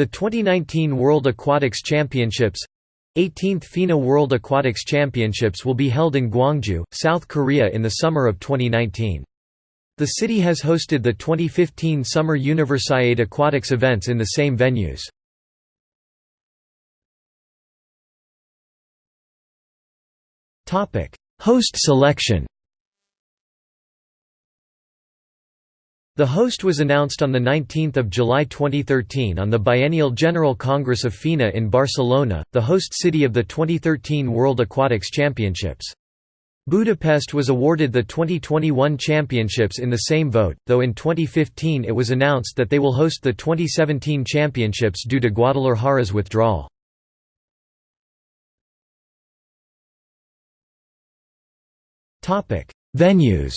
The 2019 World Aquatics Championships 18th FINA World Aquatics Championships will be held in Gwangju, South Korea in the summer of 2019. The city has hosted the 2015 Summer Universiade Aquatics events in the same venues. Host selection The host was announced on 19 July 2013 on the Biennial General Congress of FINA in Barcelona, the host city of the 2013 World Aquatics Championships. Budapest was awarded the 2021 championships in the same vote, though in 2015 it was announced that they will host the 2017 championships due to Guadalajara's withdrawal. Venues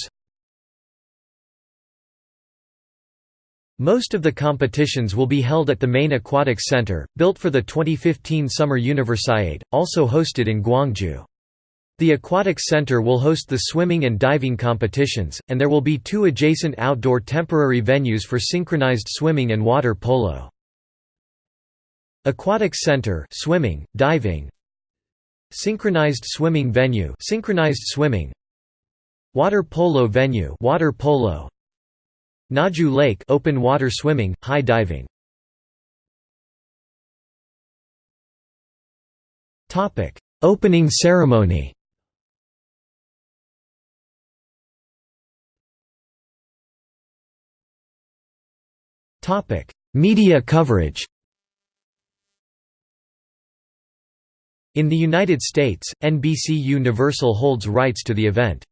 Most of the competitions will be held at the main aquatics center, built for the 2015 Summer Universiade, also hosted in Gwangju. The Aquatics Center will host the swimming and diving competitions, and there will be two adjacent outdoor temporary venues for synchronized swimming and water polo. Aquatics Center swimming, diving Synchronized swimming venue synchronized swimming Water polo venue water polo Naju Lake open water swimming, high diving. Topic: Opening ceremony. Topic: Media coverage. In the United States, NBC Universal holds rights to the event.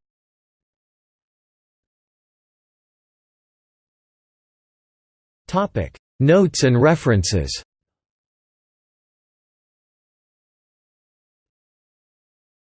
Notes and references